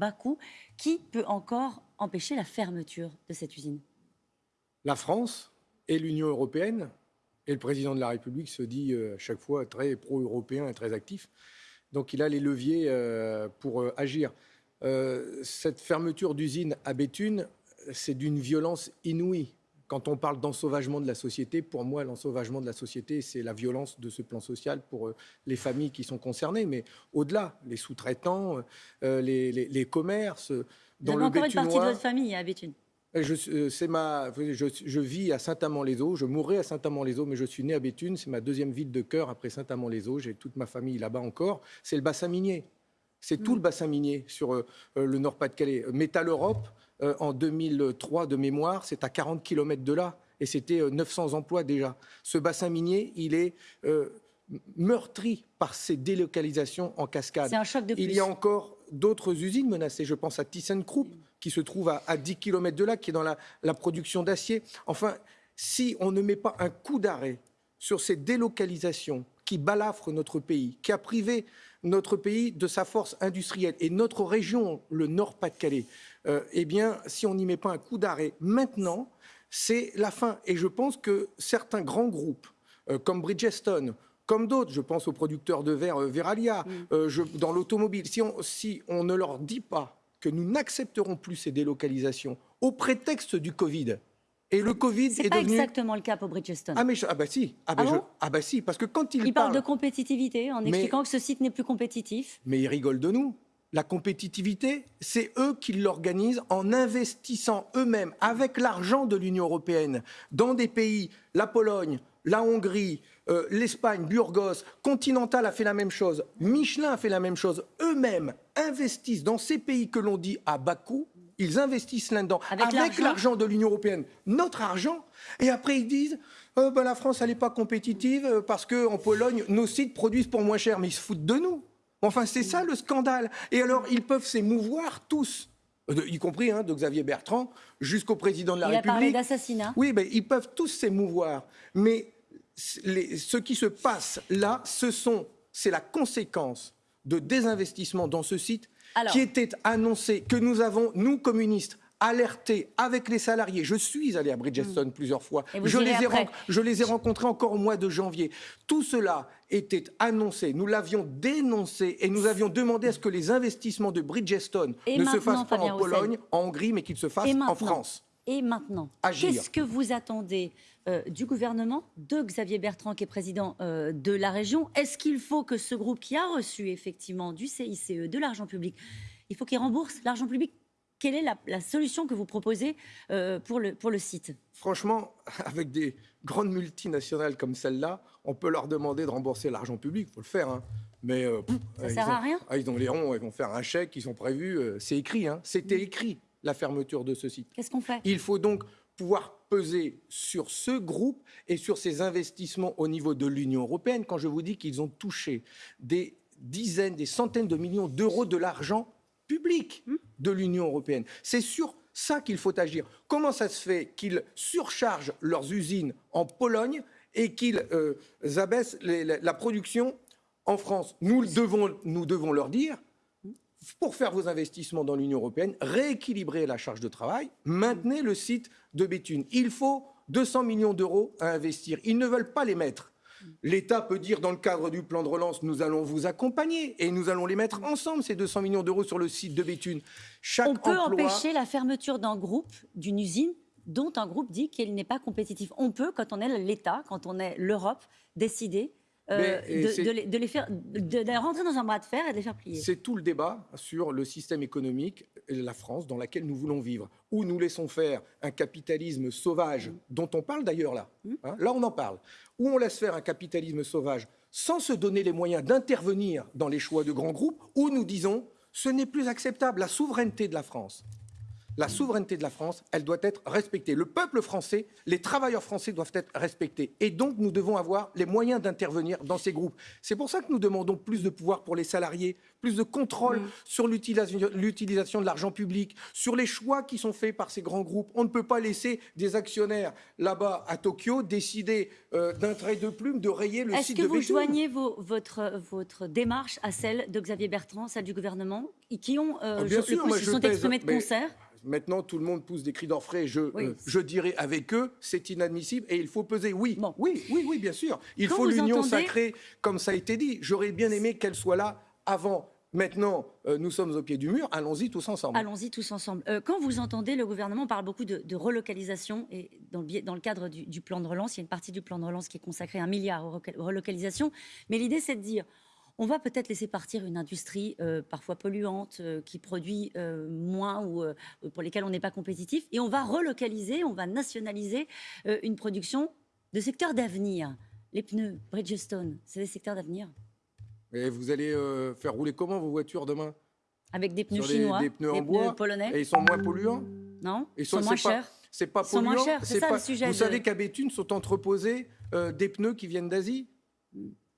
Bakou. Qui peut encore empêcher la fermeture de cette usine? La France et l'Union européenne, et le président de la République se dit euh, à chaque fois très pro-européen et très actif. Donc il a les leviers euh, pour euh, agir. cette fermeture d'usine à Béthune, c'est d'une violence inouïe. Quand on parle d'ensauvagement de la société, pour moi, l'ensauvagement de la société, c'est la violence de ce plan social pour les familles qui sont concernées. Mais au-delà, les sous-traitants, les, les, commerces, dans le encore une partie de votre famille à Béthune je, euh, ma, je, vis à Saint-Amand-les-Eaux, je mourrai à Saint-Amand-les-Eaux, mais je suis né à Béthune, c'est ma deuxième ville de cœur après Saint-Amand-les-Eaux, j'ai toute ma famille là-bas encore. C'est le bassin minier, c'est tout le mm. bassin minier sur euh, euh, le Nord-Pas-de-Calais. Métal Europe, en 2003 de mémoire, c'est à 40 km de là, et c'était 900 emplois déjà. Ce bassin minier, il est meurtri par ces délocalisations en cascade. C'est un choc de plus. Il y a encore d'autres usines menacées. Je pense à ThyssenKrupp, qui se trouve à, 10 km de là, qui est dans la, production d'acier. Enfin, si on ne met pas un coup d'arrêt sur ces délocalisations qui balafrent notre pays, qui a privé notre pays de sa force industrielle et notre région, le Nord-Pas-de-Calais, euh, eh bien, si on n'y met pas un coup d'arrêt maintenant, c'est la fin. Et je pense que certains grands groupes, euh, comme Bridgestone, comme d'autres, je pense aux producteurs de verre euh, Veralia, mm. dans l'automobile, si on, si on ne leur dit pas que nous n'accepterons plus ces délocalisations au prétexte du Covid. Et le Covid est, pas exactement le cas pour Bridgestone. Ah, mais ah bah si, ah bah, ah, ah bah si, parce que quand il, il parle... de compétitivité en expliquant que ce site n'est plus compétitif. Mais il rigole de nous. La compétitivité, c'est eux qui l'organisent en investissant eux-mêmes avec l'argent de l'Union européenne dans des pays, la Pologne, la Hongrie, euh, l'Espagne, Burgos, Continental a fait la même chose, Michelin a fait la même chose. Eux-mêmes investissent dans ces pays que l'on dit à bas coût, ils investissent là-dedans avec, l'argent de l'Union européenne, notre argent, et après ils disent euh, ben, la France elle n'est pas compétitive euh, parce qu'en Pologne nos sites produisent pour moins cher, mais ils se foutent de nous. Enfin c'est ça le scandale. Et alors ils peuvent s'émouvoir tous. y compris hein, de Xavier Bertrand jusqu'au président de la République. Il a parlé d'assassinat. Oui, ben, ils peuvent tous s'émouvoir. Mais ce qui se passe là, ce sont, c'est la conséquence de désinvestissement dans ce site qui était annoncé, que nous avons, nous communistes, alerté avec les salariés. Je suis allé à Bridgestone hmm. plusieurs fois. Je les, ai je les, ai rencontrés encore au mois de janvier. Tout cela était annoncé. Nous l'avions dénoncé et nous avions demandé à ce que les investissements de Bridgestone ne se fassent pas en Pologne, en Hongrie, mais qu'ils se fassent en France. Et maintenant, qu'est-ce que vous attendez euh, du gouvernement, de Xavier Bertrand, qui est président euh, de la région. Est-ce qu'il faut que ce groupe qui a reçu effectivement du CICE, de l'argent public, il faut qu'il rembourse l'argent public? Quelle est la, solution que vous proposez euh, pour, le, pour le site? Franchement, avec des grandes multinationales comme celle-là, on peut leur demander de rembourser l'argent public, il faut le faire. Hein. Mais ça sert à rien? Ah, ils ont les ronds, ils vont faire un chèque, ils sont prévus. c'est écrit, hein. c'était écrit la fermeture de ce site. Qu'est-ce qu'on fait? Il faut donc pouvoir peser sur ce groupe et sur ses investissements au niveau de l'Union européenne quand je vous dis qu'ils ont touché des dizaines, des centaines de millions d'euros de l'argent public hmm. de l'Union européenne. C'est sur ça qu'il faut agir. Comment ça se fait qu'ils surchargent leurs usines en Pologne et qu'ils euh, abaissent la production en France? Nous devons, nous devons leur dire pour faire vos investissements dans l'Union européenne, rééquilibrer la charge de travail, maintenez le site de Béthune. Il faut 200 millions d'euros à investir. Ils ne veulent pas les mettre. L'État peut dire, dans le cadre du plan de relance, nous allons vous accompagner et nous allons les mettre ensemble, ces 200 millions d'euros sur le site de Béthune. Chaque On peut empêcher la fermeture d'un groupe, d'une usine, dont un groupe dit qu'elle n'est pas compétitif. On peut, quand on est l'État, quand on est l'Europe, décider euh, de, les, faire, de, rentrer dans un bras de fer et de les faire plier. C'est tout le débat sur le système économique la France dans laquelle nous voulons vivre, où nous laissons faire un capitalisme sauvage, dont on parle d'ailleurs là. Mmh. Hein, là, on en parle. Où on laisse faire un capitalisme sauvage sans se donner les moyens d'intervenir dans les choix de grands groupes, où nous disons ce n'est plus acceptable, la souveraineté de la France la souveraineté de la France, elle doit être respectée. Le peuple français, les travailleurs français doivent être respectés. Et donc, nous devons avoir les moyens d'intervenir dans ces groupes. C'est pour ça que nous demandons plus de pouvoir pour les salariés, plus de contrôle mm. sur l'utilisation de l'argent public, sur les choix qui sont faits par ces grands groupes. On ne peut pas laisser des actionnaires là-bas à Tokyo décider euh, d'un trait de plume de rayer le site de Est-ce que vous joignez votre, votre démarche à celle de Xavier Bertrand, celle du gouvernement, qui ont, euh, ah, bien sûr, moi, sont exprimés de concert Maintenant, tout le monde pousse des cris d'orfraie. Je, euh, je dirais avec eux, c'est inadmissible et il faut peser. Oui, oui, oui, oui, bien sûr. Il faut l'union sacrée, comme ça a été dit. J'aurais bien aimé qu'elle soit là avant. Maintenant, euh, nous sommes au pied du mur, allons-y tous ensemble. Allons-y tous ensemble. Euh, quand vous entendez, le gouvernement parle beaucoup de, relocalisation, et dans le, dans le cadre du, du, plan de relance, il y a une partie du plan de relance qui est consacrée à un milliard aux relocalisations, mais l'idée c'est de dire, on va peut-être laisser partir une industrie euh, parfois polluante, euh, qui produit euh, moins ou pour lesquelles on n'est pas compétitif, et on va relocaliser, on va nationaliser une production de secteurs d'avenir. Les pneus, Bridgestone, c'est des secteurs d'avenir. Et vous allez faire rouler comment vos voitures demain? Avec des pneus chinois, des, pneus en bois, polonais. Et ils sont moins polluants? Non, ils sont, moins chers. C'est pas polluant? C'est ça le sujet. Vous savez qu'à Béthune sont entreposés des pneus qui viennent d'Asie?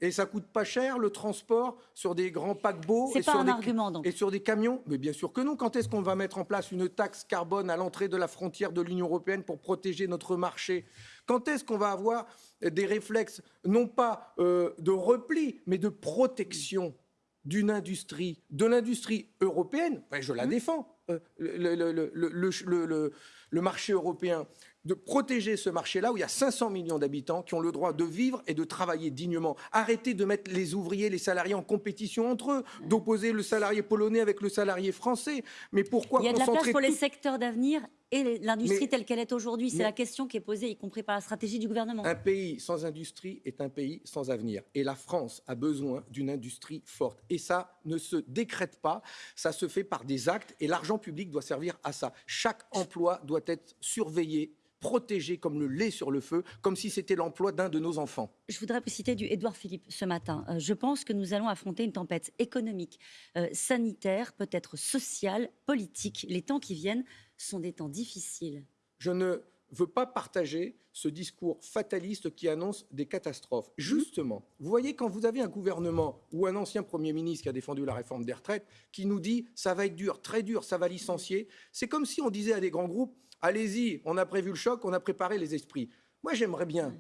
Et ça coûte pas cher le transport sur des grands paquebots et, sur un des, argument, donc. et sur des camions? Mais bien sûr que non. Quand est-ce qu'on va mettre en place une taxe carbone à l'entrée de la frontière de l'Union européenne pour protéger notre marché? Quand est-ce qu'on va avoir des réflexes, non pas euh, de repli, mais de protection d'une industrie, de l'industrie européenne? Je la mmh. défends. Euh, le, le marché européen de protéger ce marché-là où il y a 500 millions d'habitants qui ont le droit de vivre et de travailler dignement. Arrêtez de mettre les ouvriers, les salariés en compétition entre eux, d'opposer le salarié polonais avec le salarié français. Mais pourquoi Il y a de la place pour les secteurs d'avenir et l'industrie telle qu'elle est aujourd'hui? C'est la question qui est posée, y compris par la stratégie du gouvernement. Un pays sans industrie est un pays sans avenir. Et la France a besoin d'une industrie forte. Et ça ne se décrète pas, ça se fait par des actes. Et l'argent public doit servir à ça. Chaque emploi doit être surveillé protégé comme le lait sur le feu, comme si c'était l'emploi d'un de nos enfants. Je voudrais vous citer du Édouard Philippe ce matin. Euh, je pense que nous allons affronter une tempête économique, euh, sanitaire, peut-être sociale, politique. Les temps qui viennent sont des temps difficiles. Je ne veux pas partager ce discours fataliste qui annonce des catastrophes. Mhm. Justement, vous voyez, quand vous avez un gouvernement ou un ancien Premier ministre qui a défendu la réforme des retraites, qui nous dit ça va être dur, très dur, ça va licencier, c'est comme si on disait à des grands groupes allez-y, on a prévu le choc, on a préparé les esprits. Moi, j'aimerais bien,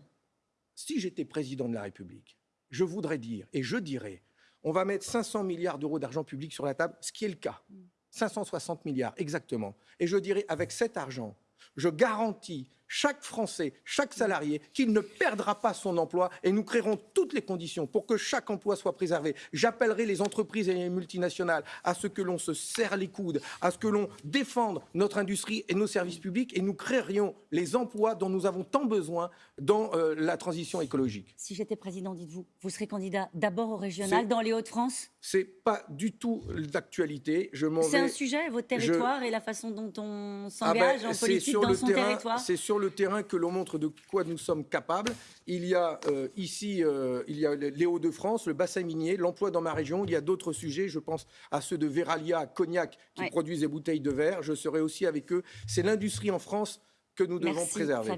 si j'étais président de la République, je voudrais dire, et je dirais, on va mettre 500 milliards d'euros d'argent public sur la table, ce qui est le cas. 560 milliards, exactement. Et je dirais, avec cet argent, je garantis chaque Français, chaque salarié, qu'il ne perdra pas son emploi et nous créerons toutes les conditions pour que chaque emploi soit préservé. J'appellerai les entreprises et les multinationales à ce que l'on se serre les coudes, à ce que l'on défende notre industrie et nos services publics et nous créerions les emplois dont nous avons tant besoin dans euh, la transition écologique. Si j'étais président, dites-vous, vous serez candidat d'abord au régional dans les Hauts-de-France? C'est pas du tout d'actualité. C'est un sujet, votre territoire et la façon dont on s'engage ah ben, en politique dans son territoire? C'est sur le terrain que l'on montre de quoi nous sommes capables. Il y a euh, ici, euh, il y a les Hauts-de-France, le bassin minier, l'emploi dans ma région. Il y a d'autres sujets. Je pense à ceux de Veralia, Cognac, qui produisent des bouteilles de verre. Je serai aussi avec eux. C'est l'industrie en France que nous devons préserver.